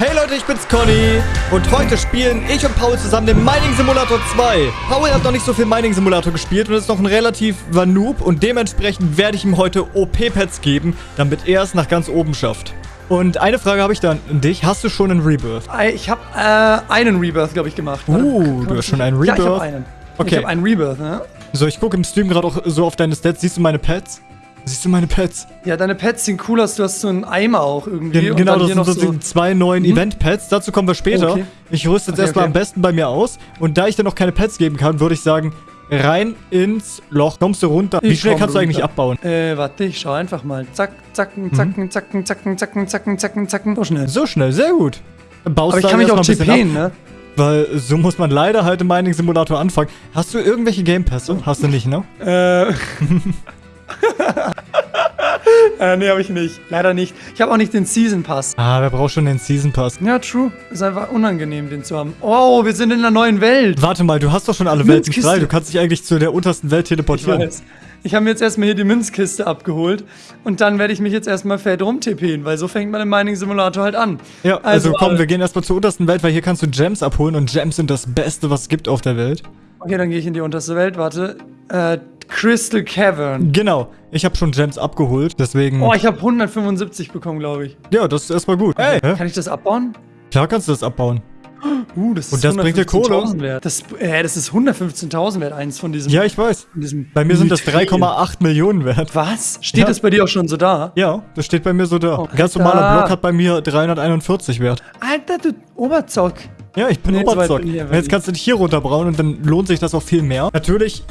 Hey Leute, ich bin's Conny und heute spielen ich und Paul zusammen den Mining Simulator 2. Paul hat noch nicht so viel Mining Simulator gespielt und ist noch ein relativ Noob und dementsprechend werde ich ihm heute OP-Pads geben, damit er es nach ganz oben schafft. Und eine Frage habe ich dann an dich. Hast du schon einen Rebirth? Ich habe äh, einen Rebirth, glaube ich, gemacht. Uh, du hast schon einen Rebirth? Ja, ich habe einen. Okay. Ich habe einen Rebirth, ne? So, ich gucke im Stream gerade auch so auf deine Stats. Siehst du meine Pads? Siehst du meine Pets? Ja, deine Pets sehen cool aus. Du hast so einen Eimer auch irgendwie. Gen genau, das sind so, so zwei neuen hm? Event-Pets. Dazu kommen wir später. Okay. Ich rüste jetzt okay, erstmal okay. am besten bei mir aus. Und da ich dir noch keine Pets geben kann, würde ich sagen, rein ins Loch. Kommst du runter? Ich Wie schnell kannst runter. du eigentlich abbauen? Äh, warte, ich schau einfach mal. Zack, zacken, zacken, mhm. zacken, zacken, zacken, zacken, zacken, zacken. So schnell. So schnell, sehr gut. Dann baust Aber ich kann mich auch TPen, ne? Weil so muss man leider halt im Mining Simulator anfangen. Hast du irgendwelche Game Pässe? Hast du nicht, ne? Äh. äh, nee, habe ich nicht. Leider nicht. Ich habe auch nicht den Season Pass. Ah, wer braucht schon den Season Pass? Ja, true. Ist einfach unangenehm, den zu haben. Oh, wir sind in einer neuen Welt. Warte mal, du hast doch schon alle Welten frei. Du kannst dich eigentlich zu der untersten Welt teleportieren. Ich weiß. Ich habe mir jetzt erstmal hier die Münzkiste abgeholt und dann werde ich mich jetzt erstmal fett rumtippen, weil so fängt man im Mining Simulator halt an. Ja, also, also komm, wir gehen erstmal zur untersten Welt, weil hier kannst du Gems abholen und Gems sind das Beste, was es gibt auf der Welt. Okay, dann gehe ich in die unterste Welt, warte. Äh, Crystal Cavern. Genau. Ich habe schon Gems abgeholt, deswegen... Oh, ich habe 175 bekommen, glaube ich. Ja, das ist erstmal gut. Hey. Kann ich das abbauen? Klar kannst du das abbauen. Uh, das Und das bringt dir Kohle. Wert. Das, äh, das ist 115.000 wert, eins von diesen. Ja, ich weiß. Bei mir sind das 3,8 Millionen wert. Was? Steht ja. das bei dir auch schon so da? Ja, das steht bei mir so da. Oh, Ein ganz normaler Block hat bei mir 341 wert. Alter, du Oberzock. Ja, ich bin nee, Oberzock. So Jetzt kannst du dich hier runterbrauen und dann lohnt sich das auch viel mehr. Natürlich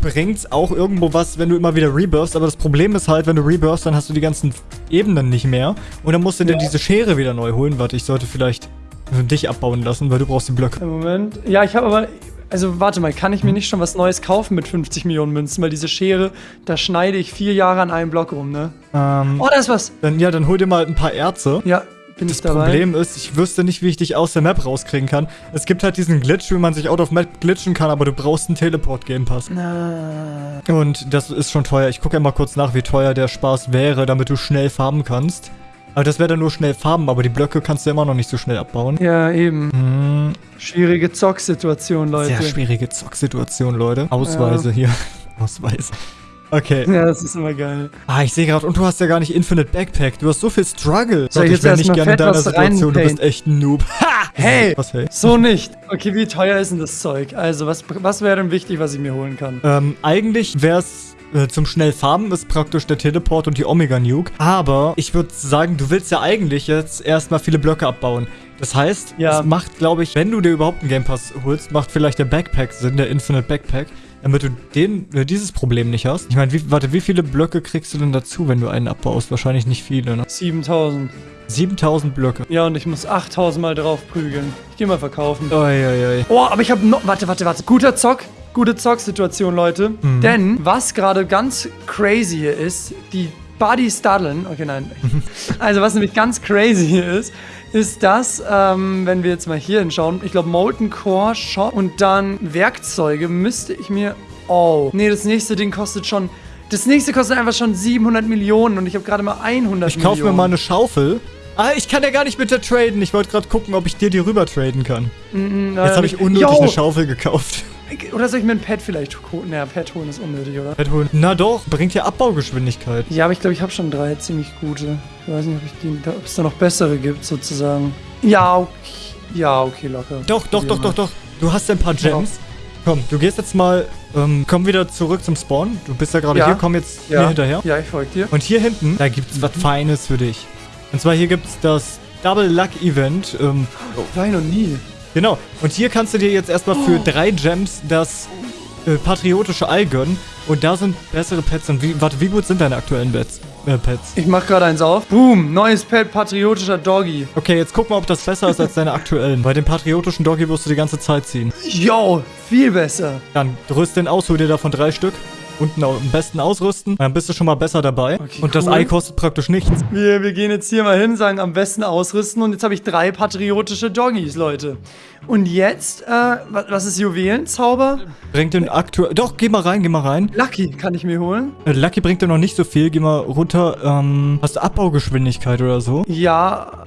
bringt's auch irgendwo was, wenn du immer wieder rebirthst. Aber das Problem ist halt, wenn du rebirthst, dann hast du die ganzen Ebenen nicht mehr. Und dann musst du ja. dir diese Schere wieder neu holen. Warte, ich sollte vielleicht dich abbauen lassen, weil du brauchst die Blöcke. Moment. Ja, ich habe aber... Also warte mal, kann ich mir nicht schon was Neues kaufen mit 50 Millionen Münzen? Weil diese Schere, da schneide ich vier Jahre an einem Block rum, ne? Ähm, oh, da ist was. Dann, ja, dann hol dir mal ein paar Erze. Ja, bin das ich dabei. Problem ist, ich wüsste nicht, wie ich dich aus der Map rauskriegen kann. Es gibt halt diesen Glitch, wie man sich out of Map glitchen kann, aber du brauchst einen Teleport-Game Pass. Na. Und das ist schon teuer. Ich gucke ja mal kurz nach, wie teuer der Spaß wäre, damit du schnell farmen kannst. Aber das wäre dann nur schnell farmen, aber die Blöcke kannst du immer noch nicht so schnell abbauen. Ja, eben. Hm. Schwierige Zocksituation, Leute. Sehr schwierige Zocksituation, Leute. Ausweise ja. hier. Ausweise. Okay. Ja, das ist immer geil. Ah, ich sehe gerade, und du hast ja gar nicht Infinite Backpack. Du hast so viel Struggle. Soll ich, ich wäre nicht gerne in deiner Situation. Du bist echt ein Noob. Ha! Hey! Was, hey? So nicht. Okay, wie teuer ist denn das Zeug? Also, was, was wäre denn wichtig, was ich mir holen kann? Ähm, eigentlich wäre es äh, zum schnell farmen ist praktisch der Teleport und die Omega Nuke. Aber ich würde sagen, du willst ja eigentlich jetzt erstmal viele Blöcke abbauen. Das heißt, ja. es macht, glaube ich, wenn du dir überhaupt einen Game Pass holst, macht vielleicht der Backpack Sinn, der Infinite Backpack damit du den, äh, dieses Problem nicht hast. Ich meine, warte, wie viele Blöcke kriegst du denn dazu, wenn du einen abbaust? Wahrscheinlich nicht viele, ne? 7000. 7000 Blöcke. Ja, und ich muss 8000 mal drauf prügeln. Ich geh mal verkaufen. Oi, oi, oi. Oh, aber ich habe noch... Warte, warte, warte. Guter Zock. Gute Zock-Situation, Leute. Mhm. Denn was gerade ganz crazy hier ist, die Body Studdeln... Okay, nein. also, was nämlich ganz crazy hier ist, ist das, ähm, wenn wir jetzt mal hier hinschauen, ich glaube Molten Core Shop und dann Werkzeuge müsste ich mir... Oh, nee, das nächste Ding kostet schon... Das nächste kostet einfach schon 700 Millionen und ich habe gerade mal 100 Ich kaufe mir mal eine Schaufel. Ah, ich kann ja gar nicht mit der traden. Ich wollte gerade gucken, ob ich dir die rüber traden kann. Mm, Jetzt habe ich unnötig yo. eine Schaufel gekauft. Oder soll ich mir ein Pad vielleicht holen? Naja, Pad holen ist unnötig, oder? Pad holen. Na doch, bringt ja Abbaugeschwindigkeit. Ja, aber ich glaube, ich habe schon drei ziemlich gute. Ich weiß nicht, ob, ich die, ob es da noch bessere gibt, sozusagen. Ja, okay. Ja, okay, locker. Doch, doch, doch, doch, doch. Du hast ein paar Gems. Komm, du gehst jetzt mal, ähm, komm wieder zurück zum Spawn. Du bist ja gerade ja. hier, komm jetzt ja. hier hinterher. Ja, ich folge dir. Und hier hinten, da gibt es was Feines für dich. Und zwar hier gibt es das Double Luck Event. Ähm, oh. War noch nie. Genau. Und hier kannst du dir jetzt erstmal für oh. drei Gems das äh, patriotische Ei gönnen. Und da sind bessere Pets. Und wie, warte, wie gut sind deine aktuellen Pets? Äh, Pets? Ich mach gerade eins auf. Boom, neues Pet, patriotischer Doggy. Okay, jetzt guck mal, ob das besser ist als deine aktuellen. Bei dem patriotischen Doggy wirst du die ganze Zeit ziehen. Yo, viel besser. Dann rüst den aus, hol dir davon drei Stück unten am besten ausrüsten. Dann bist du schon mal besser dabei. Okay, und das Ei kostet praktisch nichts. Wir, wir gehen jetzt hier mal hin, sagen am besten ausrüsten. Und jetzt habe ich drei patriotische Doggies, Leute. Und jetzt, äh, was ist Juwelenzauber? Bringt den aktuell... Doch, geh mal rein, geh mal rein. Lucky kann ich mir holen. Äh, Lucky bringt dir noch nicht so viel. Geh mal runter. Ähm, hast du Abbaugeschwindigkeit oder so? Ja.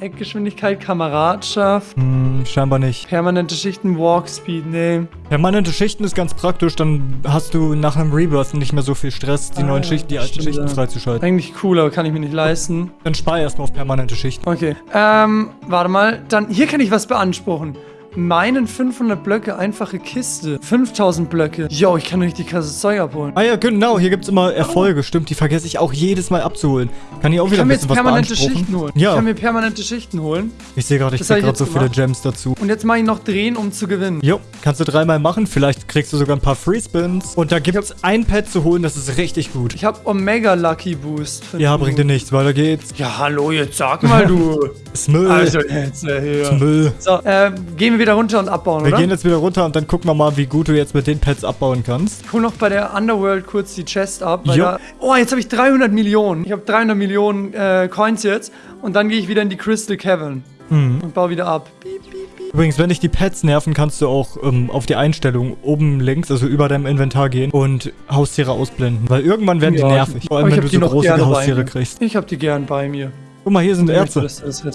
Eckgeschwindigkeit, Kameradschaft. Hm, scheinbar nicht. Permanente Schichten, Walkspeed, nee. Permanente Schichten ist ganz praktisch, dann hast du nach einem Rebirth nicht mehr so viel Stress, die ah, neuen Schichten, die alten stimmt, Schichten ja. freizuschalten. Eigentlich cool, aber kann ich mir nicht leisten. Dann spar erstmal auf permanente Schichten. Okay. Ähm, warte mal. Dann, hier kann ich was beanspruchen meinen 500 Blöcke einfache Kiste. 5000 Blöcke. Yo, ich kann richtig krasses Zeug abholen. Ah ja, genau. Hier gibt es immer Erfolge. Stimmt, die vergesse ich auch jedes Mal abzuholen. Kann ich auch wieder ich ein bisschen was permanente Schichten holen. Ja. Ich kann mir permanente Schichten holen. Ich sehe gerade, ich krieg gerade so viele Gems dazu. Und jetzt mache ich noch drehen, um zu gewinnen. Jo, kannst du dreimal machen. Vielleicht kriegst du sogar ein paar Free Spins. Und da gibt es ein Pad zu holen, das ist richtig gut. Ich habe Omega Lucky Boost. Ja, bringt dir nichts. Weiter geht's. Ja, hallo, jetzt sag mal du. Müll. Also jetzt äh, hier. Ist Müll. So, äh, gehen wir wieder runter und abbauen, wir oder? Wir gehen jetzt wieder runter und dann gucken wir mal, wie gut du jetzt mit den Pads abbauen kannst. Ich hol noch bei der Underworld kurz die Chest ab. Da, oh, jetzt habe ich 300 Millionen. Ich habe 300 Millionen äh, Coins jetzt. Und dann gehe ich wieder in die Crystal Cavern. Mhm. Und baue wieder ab. Piep, piep, piep. Übrigens, wenn dich die Pads nerven, kannst du auch ähm, auf die Einstellung oben links, also über deinem Inventar gehen und Haustiere ausblenden. Weil irgendwann werden ja, die nervig. Vor allem, wenn du so große Haustiere kriegst. Ich habe die gern bei mir. Guck mal, hier sind Ärzte.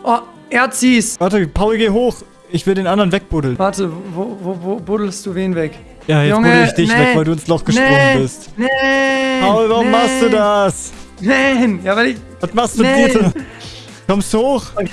Oh, Erzis! Warte, Paul, geh hoch. Ich will den anderen wegbuddeln. Warte, wo, wo, wo buddelst du wen weg? Ja, jetzt Junge, buddel ich dich nee, weg, weil du ins Loch gesprungen nee, bist. Nee, Paul, warum nee. machst du das? Nein, ja, weil ich... Was machst du bitte? Kommst du hoch? Okay.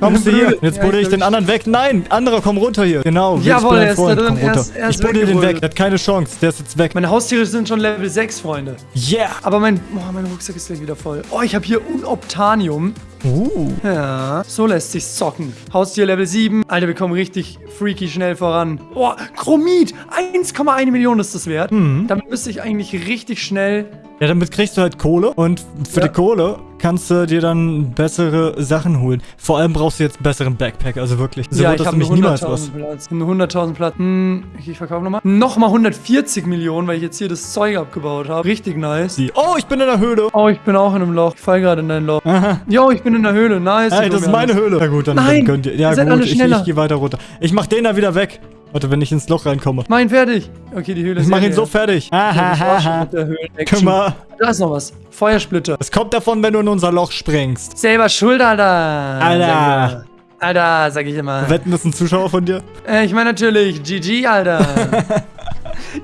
Kommst du hier? Jetzt ja, buddel ich den anderen weg. Nein, anderer, komm runter hier. Genau. Jawohl, er ist da drin. Er ist, er ist ich buddel den weg. Der hat keine Chance. Der ist jetzt weg. Meine Haustiere sind schon Level 6, Freunde. Yeah. Aber mein, oh, mein Rucksack ist gleich wieder voll. Oh, ich habe hier Unobtanium. Uh. Ja, so lässt sich's zocken. Haustier Level 7. Alter, wir kommen richtig freaky schnell voran. Oh, Chromit. 1,1 Millionen ist das wert. Mhm. Damit müsste ich eigentlich richtig schnell ja, damit kriegst du halt Kohle und für ja. die Kohle kannst du dir dann bessere Sachen holen. Vor allem brauchst du jetzt besseren Backpack, also wirklich. So ja, ich habe nämlich niemals was. Platz. 100.000 Platz. Hm, ich, verkaufe nochmal. Nochmal 140 Millionen, weil ich jetzt hier das Zeug abgebaut habe. Richtig nice. Oh, ich bin in der Höhle. Oh, ich bin auch in einem Loch. Ich fall gerade in dein Loch. Aha. Jo, ich bin in der Höhle. Nice. Hey, das ist meine Höhle. Ja gut, dann, Nein, dann könnt ihr. Ja gut, ich, ich gehe weiter runter. Ich mach den da wieder weg. Warte, wenn ich ins Loch reinkomme. Mein fertig. Okay, die Höhle ist Ich mach ihn so fertig. Hahaha. Kümmer. Da ist noch was. Feuersplitter. Es kommt davon, wenn du in unser Loch springst. Selber schuld, Alter. Alter. Alter, sag ich immer. Wetten, das ist ein Zuschauer von dir? Äh, ich meine natürlich, GG, Alter.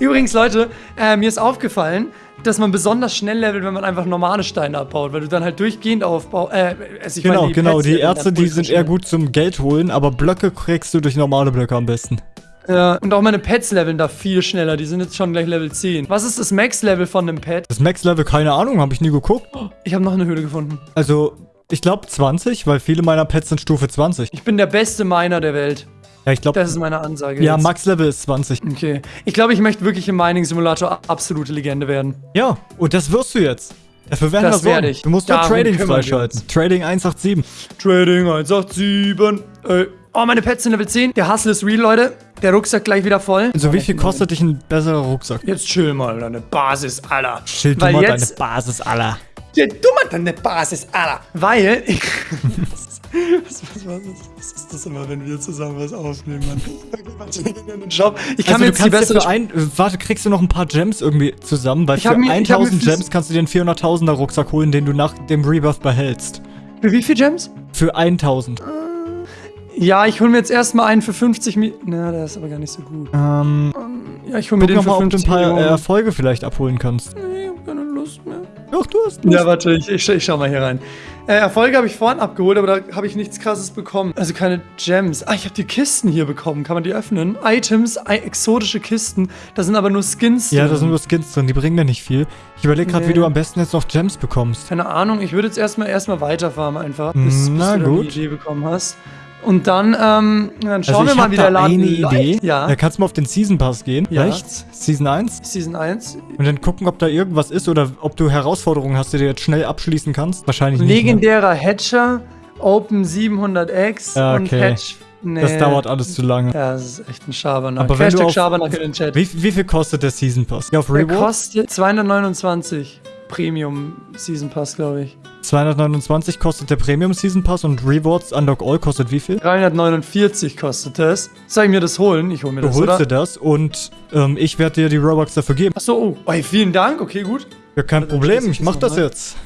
Übrigens, Leute, äh, mir ist aufgefallen, dass man besonders schnell levelt, wenn man einfach normale Steine abbaut, weil du dann halt durchgehend aufbaust. Äh, also genau, meine, die genau. Pets die Ärzte, die sind eher gut zum Geld holen, aber Blöcke kriegst du durch normale Blöcke am besten. Ja, und auch meine Pets leveln da viel schneller. Die sind jetzt schon gleich Level 10. Was ist das Max-Level von einem Pet? Das Max-Level, keine Ahnung, habe ich nie geguckt. Ich habe noch eine Höhle gefunden. Also, ich glaube 20, weil viele meiner Pets sind Stufe 20. Ich bin der beste Miner der Welt. Ja, ich glaube. Das ist meine Ansage. Ja, Max-Level ist 20. Okay. Ich glaube, ich möchte wirklich im Mining-Simulator absolute Legende werden. Ja, und das wirst du jetzt. Dafür werden das werde ich. Du musst nur Trading freischalten. Trading 187. Trading 187. Ey. Oh, meine Pets sind Level 10. Der Hustle ist real, Leute. Der Rucksack gleich wieder voll. Also, wie viel kostet dich ein besserer Rucksack? Jetzt chill mal, deine Basis aller. Chill du mal deine Basis aller. Ja, du mal deine Basis aller. Weil ich. Was, was, was, was, ist das immer, wenn wir zusammen was aufnehmen, Mann? Job. Ich kann also, mir jetzt die bessere... Ja ein, warte, kriegst du noch ein paar Gems irgendwie zusammen? Weil ich für mir, 1000 Gems kannst du dir einen 400.000er Rucksack holen, den du nach dem Rebirth behältst. Für wie viel Gems? Für 1000. Ja, ich hole mir jetzt erstmal einen für 50 Millionen. Na, der ist aber gar nicht so gut. Ähm, ja, ich hole mir den für mal, 50 ob du ein paar Millionen. Erfolge vielleicht abholen kannst. Nee, ich hab keine Lust mehr. Doch, du hast Lust. Ja, warte, ich, ich, ich schau mal hier rein. Äh, Erfolge habe ich vorhin abgeholt, aber da habe ich nichts krasses bekommen. Also keine Gems. Ah, ich habe die Kisten hier bekommen. Kann man die öffnen? Items, exotische Kisten. Da sind aber nur Skins drin. Ja, da sind nur Skins drin. Die bringen mir nicht viel. Ich überlege gerade, nee. wie du am besten jetzt noch Gems bekommst. Keine Ahnung. Ich würde jetzt erstmal erstmal weiterfahren einfach. Bis, Na, bis du gut. die Idee bekommen hast. Und dann, ähm, dann schauen also wir mal, wie der Laden eine Idee. Ja. Da kannst du mal auf den Season Pass gehen. Ja. Rechts. Season 1. Season 1. Und dann gucken, ob da irgendwas ist oder ob du Herausforderungen hast, die du jetzt schnell abschließen kannst. Wahrscheinlich nicht. Legendärer Hatcher, Open 700X ja, okay. und Hatch. Nee. Das dauert alles zu lange. Ja, das ist echt ein Schabernack. Aber wenn du auf, Schabernack in den Chat. Wie, wie, viel kostet der Season Pass? Ja, auf Reward? Der kostet 229. Premium Season Pass, glaube ich. 229 kostet der Premium Season Pass und Rewards Unlock All kostet wie viel? 349 kostet das. Soll ich mir das holen? Ich hole mir du das, Du holst dir das und ähm, ich werde dir die Robux dafür geben. Achso, oh. Hey, vielen Dank. Okay, gut. Ja, kein Problem. Ich mach das jetzt.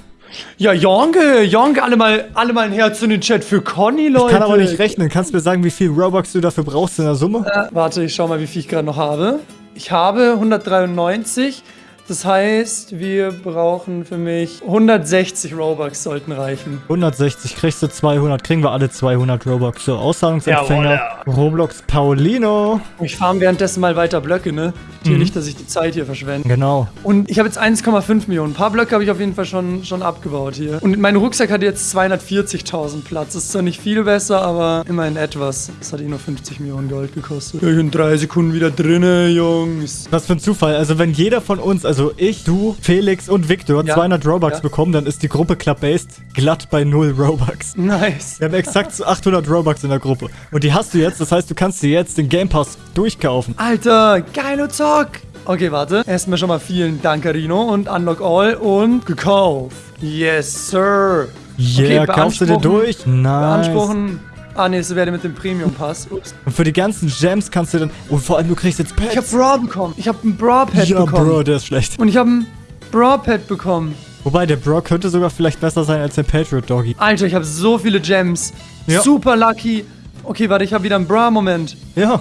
Ja, Jonge, Jonge, alle mal, alle mal ein Herz in den Chat für Conny, Leute. Ich kann aber nicht rechnen. Kannst du mir sagen, wie viel Robux du dafür brauchst in der Summe? Äh, warte, ich schau mal, wie viel ich gerade noch habe. Ich habe 193. Das heißt, wir brauchen für mich 160 Robux sollten reichen. 160 kriegst du 200, kriegen wir alle 200 Robux. So, Auszahlungsempfänger, Ja, Roblox Paulino. Ich farm währenddessen mal weiter Blöcke, ne? Hier nicht, dass ich die Zeit hier verschwende. Genau. Und ich habe jetzt 1,5 Millionen. Ein paar Blöcke habe ich auf jeden Fall schon, schon abgebaut hier. Und mein Rucksack hat jetzt 240.000 Platz. Das ist zwar nicht viel besser, aber immerhin etwas. Das hat eh nur 50 Millionen Gold gekostet. Ich bin drei Sekunden wieder drinne, Jungs. Was für ein Zufall. Also wenn jeder von uns, also ich, du, Felix und Victor Ja. 200 Robux Ja. bekommen, dann ist die Gruppe Club-Based glatt bei 0 Robux. Nice. Wir haben exakt so 800 Robux in der Gruppe. Und die hast du jetzt, das heißt, du kannst dir jetzt den Game Pass durchkaufen. Alter, geile Zock. Okay, warte. Erstmal schon mal vielen Dank, Carino. Und Unlock All und gekauft. Yes, sir. Yeah, kaufst du dir durch? Nice. Beanspruchen. Ah, nee, das wäre mit dem Premium-Pass. Ups. Und für die ganzen Gems kannst du dann... Und vor allem, du kriegst jetzt Pets. Ich hab Bra bekommen. Ich hab ein Bra-Pad ja, bekommen. Bro, der ist schlecht. Und ich hab ein Bra-Pad bekommen. Wobei, der Bro könnte sogar vielleicht besser sein als der Patriot Doggy. Alter, ich habe so viele Gems. Ja. Super lucky. Okay, warte, ich habe wieder einen Bra-Moment. Ja.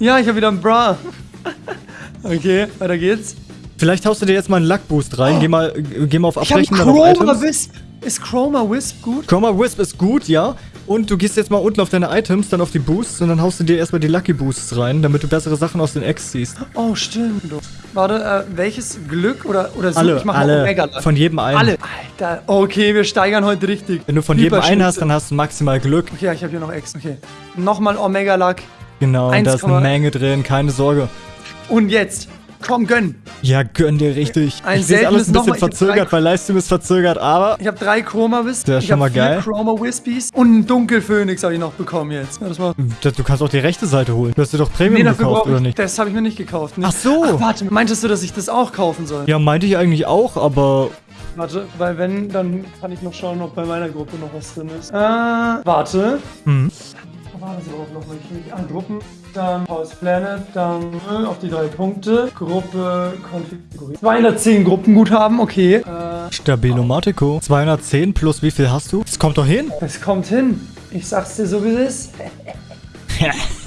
Ja, ich habe wieder einen Bra. okay, weiter geht's. Vielleicht haust du dir jetzt mal einen Luck-Boost rein. Geh mal, äh, geh mal auf Ich habe Abbrechen, dann auf Chroma. Wisp. Ist Chroma Wisp gut? Chroma Wisp ist gut, ja. Und du gehst jetzt mal unten auf deine Items, dann auf die Boosts und dann haust du dir erstmal die Lucky Boosts rein, damit du bessere Sachen aus den Eggs ziehst. Oh, stimmt. Warte, äh, welches Glück oder, oder so? Alle, ich mach alle. Omega Luck. Von jedem einen. Alle. Alter, okay, wir steigern heute richtig. Wenn du von jedem einen hast, dann hast du maximal Glück. Okay, ich habe hier noch X. Okay. Nochmal Omega Luck. Genau, und da ist eine 1,- Menge drin, keine Sorge. Und jetzt. Komm, gönn. Ja, gönn dir richtig. Ein ich sehe alles ein bisschen nochmal. Verzögert, weil Livestream ist verzögert, aber Ich habe drei Chroma Wisps. Der ist ich schon mal vier geil. Chroma Wispies. Und einen Dunkelphönix habe ich noch bekommen jetzt. Ja, das war du kannst auch die rechte Seite holen. Du hast dir doch Premium Nee, gekauft, oder ich. nicht? Das habe ich mir nicht gekauft. Nicht. Ach so. Ach, warte, meintest du, dass ich das auch kaufen soll? Ja, meinte ich eigentlich auch, aber Warte, weil wenn, dann kann ich noch schauen, ob bei meiner Gruppe noch was drin ist. Äh, warte. Mhm. Wo war das überhaupt noch? Ich will nicht an Gruppen. Dann House Planet, dann auf die drei Punkte. Gruppe konfigurieren. 210 Gruppenguthaben, okay. Äh, Stabilomatico. 210 plus wie viel hast du? Das kommt doch hin. es kommt hin. Ich sag's dir so, wie es ist.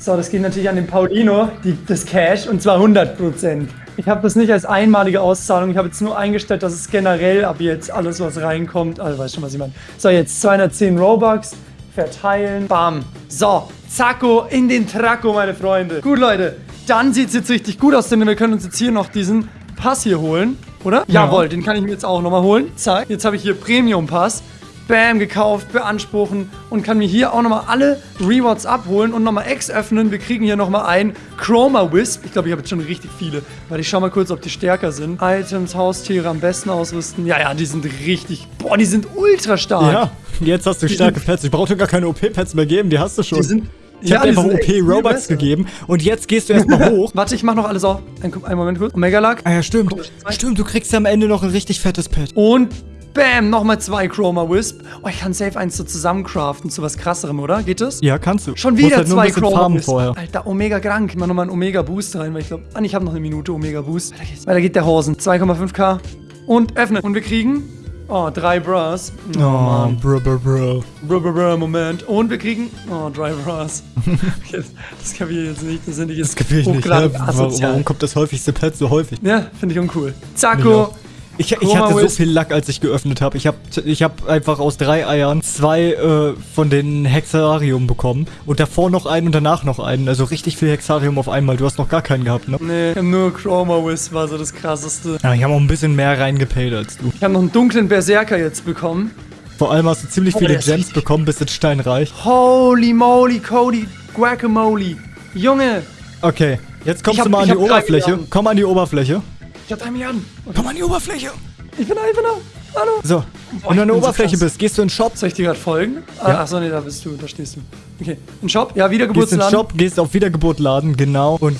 So, das geht natürlich an den Paulino, die, das Cash, und zwar 100%. Ich habe das nicht als einmalige Auszahlung, ich habe jetzt nur eingestellt, dass es generell ab jetzt alles, was reinkommt, also weißt schon, was ich meine. So, jetzt 210 Robux, verteilen, bam. So, zacko, in den Tracko, meine Freunde. Gut, Leute, dann sieht's jetzt richtig gut aus, denn wir können uns jetzt hier noch diesen Pass hier holen, oder? Ja. Jawohl, den kann ich mir jetzt auch nochmal holen. Zack, jetzt habe ich hier Premium-Pass. Bam, gekauft, beanspruchen und kann mir hier auch nochmal alle Rewards abholen und nochmal X öffnen. Wir kriegen hier nochmal ein Chroma Wisp. Ich glaube, ich habe jetzt schon richtig viele. Weil ich schau mal kurz, ob die stärker sind. Items, Haustiere am besten ausrüsten. Ja, ja, die sind richtig. Boah, die sind ultra stark. Ja, jetzt hast du starke Pets. Ich brauche dir gar keine OP-Pets mehr geben, die hast du schon. Die sind. Ich ja, die einfach besser. gegeben und jetzt gehst du erstmal hoch. Warte, ich mach noch alles auf. Ein, einen Moment kurz. Omega Luck. Ah ja, stimmt. zwei. Stimmt, du kriegst am Ende noch ein richtig fettes Pet. Und bam, nochmal zwei Chroma Wisp. Oh, ich kann safe eins so zusammencraften zu was krasserem, oder? Geht das? Ja, kannst du. Schon wieder halt zwei Chroma Wisp. vorher. Alter, Omega krank. Ich mach nochmal einen Omega Boost rein, weil ich glaube, ah, ich habe noch eine Minute Omega Boost. Weiter geht's. Weiter geht der Hosen. 2,5k. Und öffnen. Und wir kriegen, oh, drei Bras. Oh, Oh, Mann. bro, bro, bro. Brr, brr, brr, Moment. Und wir kriegen, oh, drei Bras. Das kapiere ich jetzt nicht. Das sind ich jetzt Das kapier ich nicht. Ja, warum, kommt das häufigste Pet so häufig? Ja, finde ich uncool. Zacko. Ich, ich hatte so viel Lack, als ich geöffnet habe. Ich habe ich hab einfach aus drei Eiern zwei äh, von den Hexarium bekommen. Und davor noch einen und danach noch einen. Also richtig viel Hexarium auf einmal. Du hast noch gar keinen gehabt, ne? Nee, ich hab nur Chroma Wisp, war so das krasseste. Ja, ich habe auch ein bisschen mehr reingepaid als du. Ich habe noch einen dunklen Berserker jetzt bekommen. Vor allem hast du ziemlich Oh, viele Gems bekommen, bist jetzt steinreich. Holy moly, Cody, Guacamole. Junge, Okay, jetzt kommst hab- du mal an die Oberfläche. Komm an die Oberfläche. Ich hab drei Milliarden. Okay. Komm an die Oberfläche. Ich bin da, ich bin da. Hallo. So, Boah, wenn du an der so Oberfläche krass. bist, gehst du in den Shop. Soll ich dir gerade folgen? Ah, Ja. Achso, nee, da bist du, da stehst du. Okay, ein Shop? Ja, Gehst in den Wiedergeburtsladen. Shop, gehst auf Wiedergeburt laden, genau. Und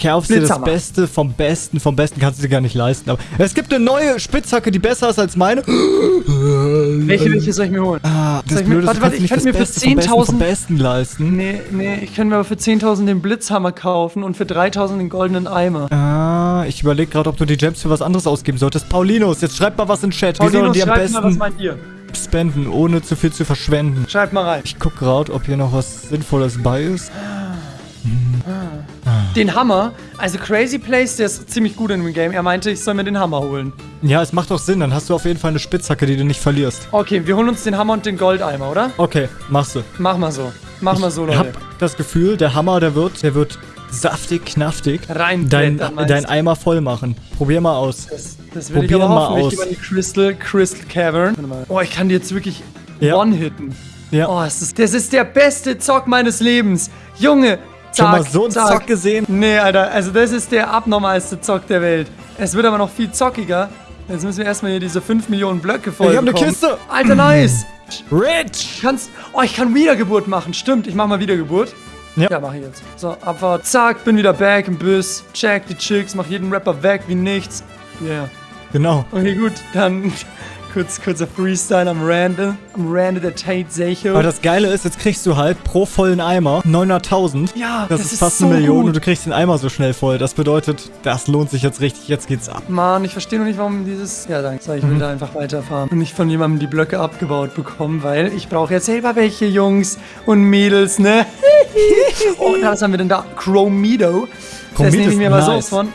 kaufst dir das Beste vom Besten, vom Besten kannst du dir gar nicht leisten. Aber es gibt eine neue Spitzhacke, die besser ist als meine. Welche, welche soll ich mir holen? Ah, das Blöde warte, warte, ich könnte das mir für Beste vom Besten vom 10.000 Besten leisten. Nee, nee, ich könnte mir aber für 10.000 den Blitzhammer kaufen und für 3.000 den goldenen Eimer. Ah, ich überlege gerade, ob du die Gems für was anderes ausgeben solltest. Paulinus, jetzt schreib mal was in den Chat. Wie sollen Paulinus, die am schreibt mal, was besten meint ihr? spenden, ohne zu viel zu verschwenden? Schreibt mal rein. Ich guck gerade, ob hier noch was Sinnvolles bei ist. Den Hammer, also Crazy Place, der ist ziemlich gut in dem Game. Er meinte, ich soll mir den Hammer holen. Ja, es macht doch Sinn. Dann hast du auf jeden Fall eine Spitzhacke, die du nicht verlierst. Okay, wir holen uns den Hammer und den Goldeimer, oder? Okay, machst du. Mach mal so. Mach mal so, Ich Leute. hab das Gefühl, der Hammer, der wird, der wird saftig, knaftig. Rein Dein, dein? Eimer voll machen. Probier mal aus. Das, das will Probier ich aber mal hoffen. Ich aus. gehe mal in die Crystal, Crystal Cavern. Warte mal. Oh, ich kann die jetzt wirklich Ja. one-hitten. Ja. Oh, das ist, das ist der beste Zock meines Lebens. Junge, Schon zack, mal so einen zack. Zock gesehen? Nee, Alter, also das ist der abnormalste Zock der Welt. Es wird aber noch viel zockiger. Jetzt müssen wir erstmal hier diese 5 Millionen Blöcke voll Ich hab ne bekommen. Kiste. Alter, nice. Rich! Kannst, oh, ich kann Wiedergeburt machen. Stimmt, ich mach mal Wiedergeburt. Ja. Ja, mach ich jetzt. So, Abfahrt. Zack, bin wieder back im Bus. Check die Chicks, mach jeden Rapper weg wie nichts. Yeah. Genau. Okay, gut, dann kurz, kurzer Freestyle am Rande. Am Rande der Tate Secho. Aber das Geile ist, jetzt kriegst du halt pro vollen Eimer 900.000. Ja, das, das ist ist fast so eine Million gut. und du kriegst den Eimer so schnell voll. Das bedeutet, das lohnt sich jetzt richtig. Jetzt geht's ab. Mann, ich verstehe noch nicht, warum dieses... Ja, danke. So, ich will da einfach weiterfahren und nicht von jemandem die Blöcke abgebaut bekommen, weil ich brauche ja selber welche Jungs und Mädels, ne? oh, was haben wir denn da? Chromido. Das Chromit nehme ich mir mal nice. so von.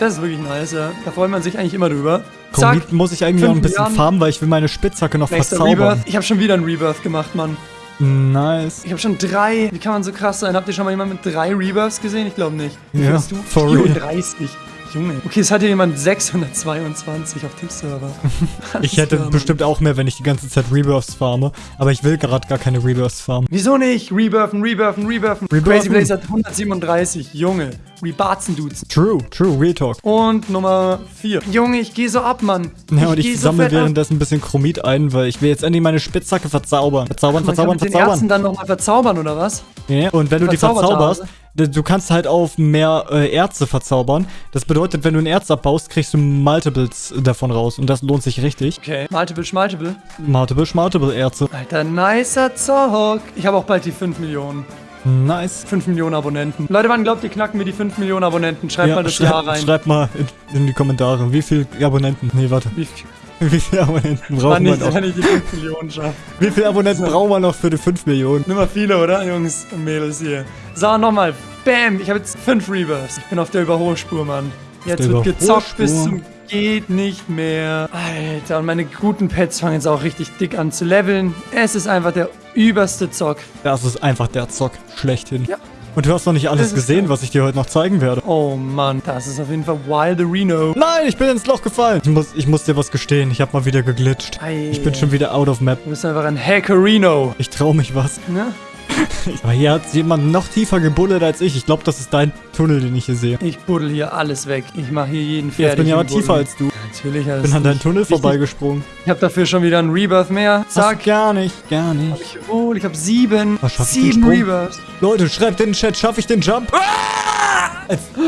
Das ist wirklich nice, ja. Da freut man sich eigentlich immer drüber. Zack, Chromit muss ich eigentlich noch ein bisschen Milliarden. farmen, weil ich will meine Spitzhacke noch nächster verzaubern. Rebirth. Ich habe schon wieder einen Rebirth gemacht, Mann. Nice. Ich habe schon drei. Wie kann man so krass sein? Habt ihr schon mal jemanden mit drei Rebirths gesehen? Ich glaube nicht. Wie Ja, du? for real. 34. Junge. Okay, es hat hier jemand 622 auf dem Server. Ich hätte klar, bestimmt auch mehr, wenn ich die ganze Zeit Rebirths farme. Aber ich will gerade gar keine Rebirths farmen. Wieso nicht? Rebirthen, rebirthen, rebirthen. Rebirthen. Crazy Blaze hat 137. Junge. Rebarzen Dudes. True, true, Real Talk. Und Nummer 4. Junge, ich gehe so ab, Mann. Ja, und ich so sammle ab. währenddessen ein bisschen Chromit ein, weil ich will jetzt endlich meine Spitzhacke verzaubern. Verzaubern, Man kann verzaubern, mit den Ärzten verzaubern. dann nochmal verzaubern, oder was? Ja, und wenn du die verzauberst, du kannst halt auf mehr äh, Erze verzaubern. Das bedeutet, wenn du ein Erz abbaust, kriegst du Multiples davon raus. Und das lohnt sich richtig. Okay. Multiple, schmaltiple. Multiple, Multiple Erze. Alter, nicer Zock. Ich habe auch bald die 5 Millionen. Nice. 5 Millionen Abonnenten. Leute, wann glaubt ihr, knacken wir die 5 Millionen Abonnenten? Schreibt mal das Jahr rein. schreib mal in, in die Kommentare, wie viele Abonnenten. Nee, warte. Wie, viel- Wie viele Abonnenten man ich, noch? wann ich die 5 Millionen schaffe. Wie viele Abonnenten brauchen wir noch für die 5 Millionen? Nimmer viele, oder, Jungs und Mädels hier? So, nochmal. Bam, ich habe jetzt 5 Rebirths. Ich bin auf der Überholspur, Mann. Jetzt wird gezockt bis zum geht nicht mehr. Alter, und meine guten Pets fangen jetzt auch richtig dick an zu leveln. Es ist einfach der überste Zock. Das ist einfach der Zock schlechthin. Ja. Und du hast noch nicht alles gesehen, was ich dir heute noch zeigen werde. Oh Mann, das ist auf jeden Fall Wild Reno. Nein, ich bin ins Loch gefallen. Ich muss, ich muss dir was gestehen. Ich habe mal wieder geglitscht. Ei. Ich bin schon wieder out of map. Du bist einfach ein Hackerino. Ich trau mich was. Ne? Aber hier hat jemand noch tiefer gebuddelt als ich. Ich glaube, das ist dein Tunnel, den ich hier sehe. Ich buddel hier alles weg. Ich mache hier jeden Jetzt fertig. bin ich aber tiefer als du. Natürlich. Ich bin an deinen nicht. Tunnel vorbeigesprungen. Ich habe dafür schon wieder einen Rebirth mehr. Sag Zack. gar nicht, gar nicht. Ich, oh, ich habe sieben. Was, schaff Sieben? Rebirths. Leute, schreibt in den Chat, schaffe ich den Jump? Ah!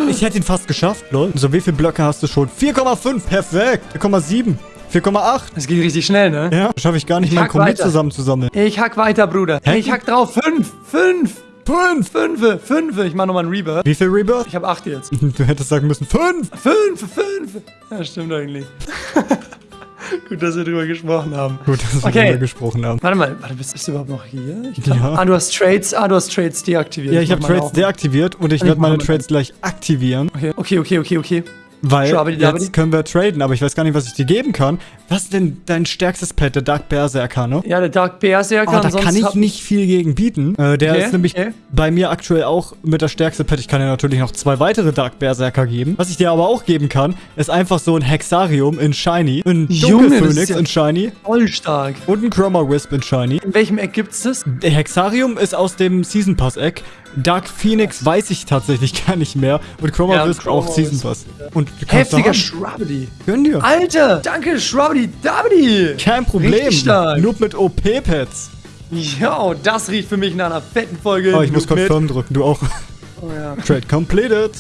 Ich hätte ihn fast geschafft, lol. So, wie viele Blöcke hast du schon? 4,5, perfekt. 4,7. 4,8. Das geht richtig schnell, ne? Ja, schaffe ich gar nicht, Ich mein weiter. zusammenzusammeln. Ich hack weiter, Bruder. Hä? Ich hack drauf. Fünf. Fünf. Fünf. Fünfe. Fünfe. Ich mach nochmal einen Rebirth. Wie viel Rebirth? Ich habe acht jetzt. Du hättest sagen müssen, fünf. Fünf. Fünf. Ja, stimmt eigentlich. Gut, dass wir drüber gesprochen haben. Gut, dass wir Okay. darüber gesprochen haben. Warte mal, warte, bist, du überhaupt noch hier? Ich glaub, Ja. Ah, du hast Trades. Ah, du hast Trades deaktiviert. Ja, ich habe mach meine Trades deaktiviert und ich Ich werde meine Trades gleich aktivieren, Okay, okay, okay, okay, okay. Weil Schabidi dabidi. jetzt können wir traden, aber ich weiß gar nicht, was ich dir geben kann. Was ist denn dein stärkstes Pet, der Dark Berserker, ne? Ja, der Dark Berserker. Oh, da kann ich nicht viel gegen bieten. Äh, der Okay, ist nämlich okay. bei mir aktuell auch mit der stärkste Pet. Ich kann dir natürlich noch zwei weitere Dark Berserker geben. Was ich dir aber auch geben kann, ist einfach so ein Hexarium in Shiny, ein Dunkelphönix ja- in Shiny Voll stark. und ein Chroma Wisp in Shiny. In welchem Eck gibt's das? Der Hexarium ist aus dem Season Pass Eck. Dark Phoenix weiß ich tatsächlich gar nicht mehr. Und Chroma Ja, Chroma auch Season Pass. Und du kannst Heftiger. Shrubbity. Gönn dir. Alter, danke, Shrubbity Dabity. Kein Problem. Nur mit OP-Pads. Jo, das riecht für mich nach einer fetten Folge. Oh, ich muss Noob. Confirm drücken. Du auch. Oh, ja. Trade completed.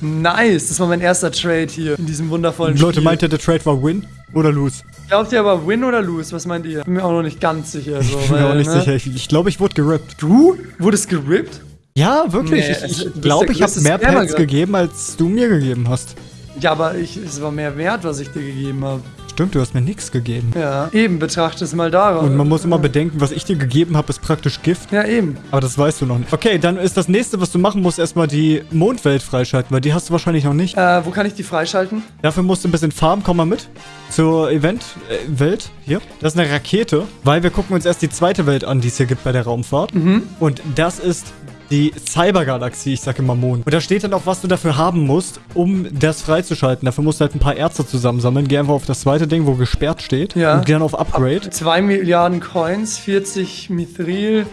Nice, das war mein erster Trade hier in diesem wundervollen Leute, Spiel. meint ihr, der Trade war Win oder Lose? Glaubt ihr aber Win oder Lose? Was meint ihr? Bin mir auch noch nicht ganz sicher. So, Ich bin mir auch nicht ne? sicher. Ich, ich glaube, ich wurde gerippt. Du? Wurdest gerippt? Ja, wirklich. Nee, ich du ich glaube, der ich habe mehr Pets gegeben, als du mir gegeben hast. Ja, aber ich, es war mehr wert, was ich dir gegeben habe. Stimmt, du hast mir nichts gegeben. Ja, eben, betrachte es mal darauf. Und man muss immer bedenken, was ich dir gegeben habe, ist praktisch Gift. Ja, eben. Aber das weißt du noch nicht. Okay, dann ist das nächste, was du machen musst, erstmal die Mondwelt freischalten, weil die hast du wahrscheinlich noch nicht. Äh, wo kann ich die freischalten? Dafür musst du ein bisschen farmen. Komm mal mit zur Event-Welt. hier. Das ist eine Rakete, weil wir gucken uns erst die zweite Welt an, die es hier gibt bei der Raumfahrt. Und das ist die Cybergalaxie, ich sage immer Mond. Und da steht dann auch, was du dafür haben musst, um das freizuschalten. Dafür musst du halt ein paar Ärzte zusammensammeln. Geh einfach auf das zweite Ding, wo gesperrt steht. Ja. Und geh dann auf Upgrade. 2 Milliarden Coins, 40 Mithril,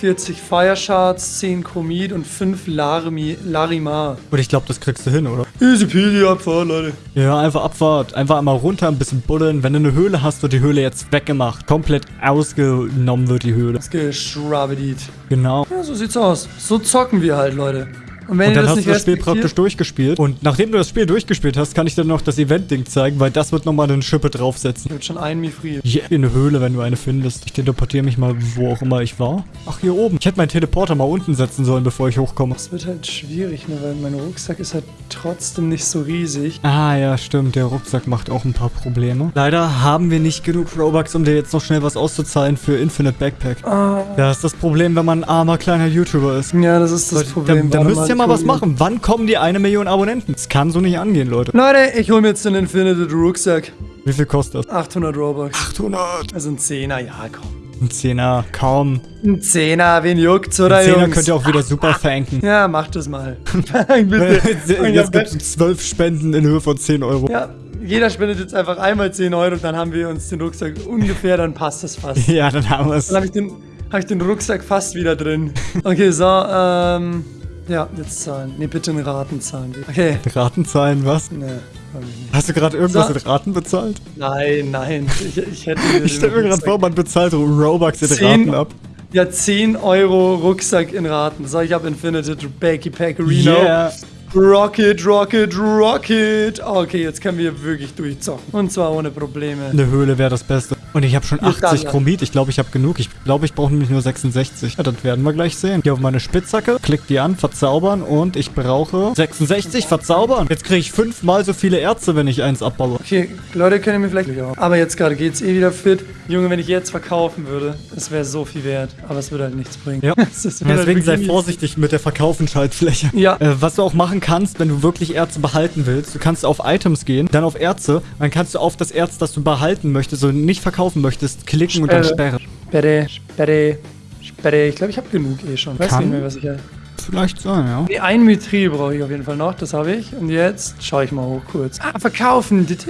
40 Fire Shards, 10 Chromit und 5 Larimi, Larimar. Und ich glaube, das kriegst du hin, oder? Easy peasy Abfahrt, Leute. Ja, einfach Abfahrt. Einfach einmal runter, ein bisschen buddeln. Wenn du eine Höhle hast, wird die Höhle jetzt weggemacht. Komplett ausgenommen wird die Höhle. Geschrabbedit. Genau. Ja, so sieht's aus. So zocken wir halt, Leute. Und wenn Und dann hast du das Spiel praktisch durchgespielt. Und nachdem du das Spiel durchgespielt hast, kann ich dir noch das Event-Ding zeigen, weil das wird nochmal eine Schippe draufsetzen. Ich hab schon einen Mithril. Yeah. In eine Höhle, wenn du eine findest. Ich teleportiere mich mal, wo auch immer ich war. Ach, hier oben. Ich hätte meinen Teleporter mal unten setzen sollen, bevor ich hochkomme. Das wird halt schwierig, ne, weil mein Rucksack ist halt trotzdem nicht so riesig. Ah, ja, stimmt. Der Rucksack macht auch ein paar Probleme. Leider haben wir nicht genug Robux, um dir jetzt noch schnell was auszuzahlen für Infinite Backpack. Ah. Das ist das Problem, wenn man ein armer kleiner YouTuber ist. Ja, das ist das Problem. Da, da müsst ihr ich mal was machen. Wann kommen die eine Million Abonnenten? Das kann so nicht angehen, Leute. Leute, ich hol mir jetzt den Infinite Rucksack. Wie viel kostet das? 800 Robux. 800. Also ein Zehner, ja, komm. Ein Zehner, kaum. Ein Zehner, wen juckt's, oder Ein Zehner Jungs? könnt ihr auch wieder super verrenken. Ja, macht das mal. Bitte. Jetzt ja, gibt es zwölf Spenden in Höhe von 10 Euro. ja, jeder spendet jetzt einfach einmal 10 Euro und dann haben wir uns den Rucksack ungefähr, dann passt das fast. Ja, dann haben wir es. Dann habe ich, den- hab ich den Rucksack fast wieder drin. Okay, so, ähm. Ja, jetzt zahlen. Ne, bitte in Raten zahlen. Okay. Ratenzahlen, was? Ne, komm ich nicht. Hast du gerade irgendwas So. in Raten bezahlt? Nein, nein. Ich, ich hätte. mir Ich den stelle mir gerade vor, man bezahlt Robux in Zehn- Raten ab. Ja, 10 Euro Rucksack in Raten. So, ich habe Infinite Backy Packerino. Yeah. Rocket, Rocket, Rocket. Okay, jetzt können wir wirklich durchzocken. Und zwar ohne Probleme. Eine Höhle wäre das Beste. Und ich habe schon Hier ist 80 das. Chromit. Ich glaube, ich habe genug. Ich glaube, ich brauche nämlich nur 66. Ja, das werden wir gleich sehen. Gehe auf meine Spitzhacke, klick die an, verzaubern und ich brauche 66 verzaubern. Jetzt kriege ich fünfmal so viele Ärzte, wenn ich eins abbaue. Okay, Leute können mir vielleicht. Aber jetzt gerade geht's eh wieder fit. Junge, wenn ich jetzt verkaufen würde, es wäre so viel wert. Aber es würde halt nichts bringen. Ja. Wird halt Deswegen sei vorsichtig mit der Verkaufenschaltfläche. Ja. Äh, was du auch machen kannst, wenn du wirklich Erze behalten willst, du kannst auf Items gehen, dann auf Erze, dann kannst du auf das Erz, das du behalten möchtest und nicht verkaufen möchtest, klicken und dann Sperre. sperren. Sperre, Sperre, Sperre. Ich glaube, ich habe genug eh schon. Weiß Kann. nicht mehr, was ich habe. Vielleicht sein, ja. Nee, ein Mithril brauche ich auf jeden Fall noch. Das habe ich. Und jetzt schaue ich mal hoch kurz. Ah, verkaufen. Jetzt.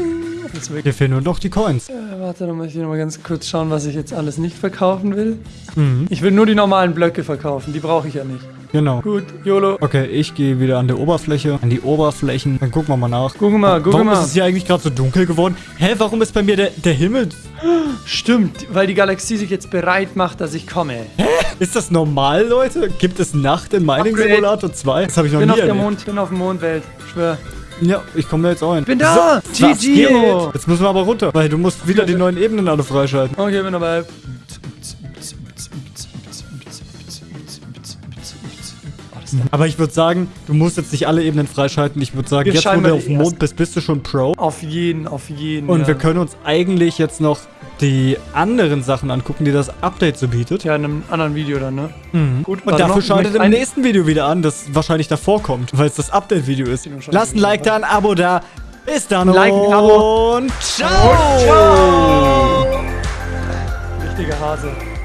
Hier fehlen nur noch die Coins. Äh, warte, dann muss ich noch mal ganz kurz schauen, was ich jetzt alles nicht verkaufen will. Mhm. Ich will nur die normalen Blöcke verkaufen. Die brauche ich ja nicht. Genau. Gut, YOLO. Okay, ich gehe wieder an der Oberfläche, an die Oberflächen. Dann gucken wir mal nach. Guck mal, guck Warum mal. ist es hier eigentlich gerade so dunkel geworden? Hä, warum ist bei mir der, der Himmel... Stimmt, weil die Galaxie sich jetzt bereit macht, dass ich komme. Ist das normal, Leute? Gibt es Nacht in Mining. Simulator 2? Das habe ich noch bin nie auf der erlebt. Mond, bin auf dem Mondwelt. Schwör. Ja, ich komme da jetzt auch hin. Bin da! So, GG. Jetzt müssen wir aber runter, weil du musst wieder die neuen Ebenen alle freischalten. Okay, bin dabei. Aber ich würde sagen, du musst jetzt nicht alle Ebenen freischalten. Ich würde sagen, Wir jetzt wo du auf dem Mond bist, bist du schon Pro. Auf jeden, auf jeden. Und ja. wir können uns eigentlich jetzt noch die anderen Sachen angucken, die das Update so bietet. Ja, in einem anderen Video dann, ne? Gut, Und dafür schaltet im nächsten Video wieder an, das wahrscheinlich davor kommt, weil es das Update-Video ist. Lasst ein Like da, ein Abo da. Bis dann Like, ein Abo. und ciao. Richtiger Hase.